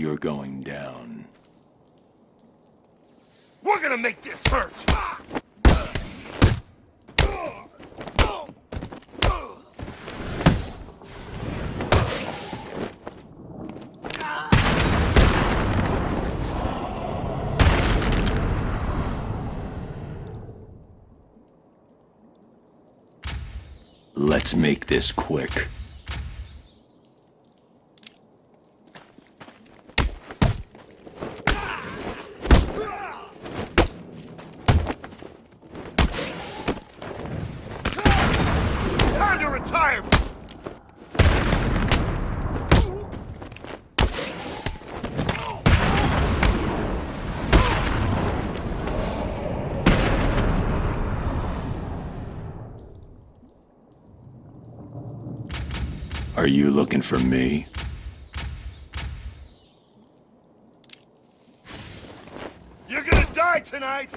You're going down. We're gonna make this hurt! Let's make this quick. Time! Are you looking for me? You're gonna die tonight!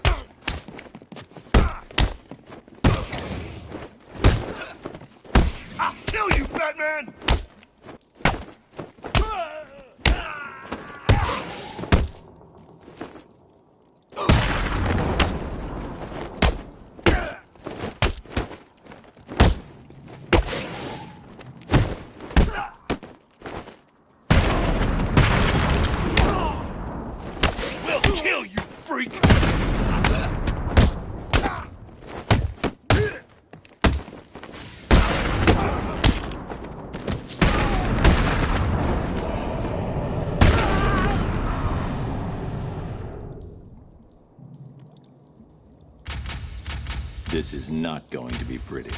I'll kill you, Batman! We'll kill you, freak! This is not going to be pretty.